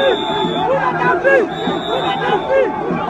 Vous a la vie On vie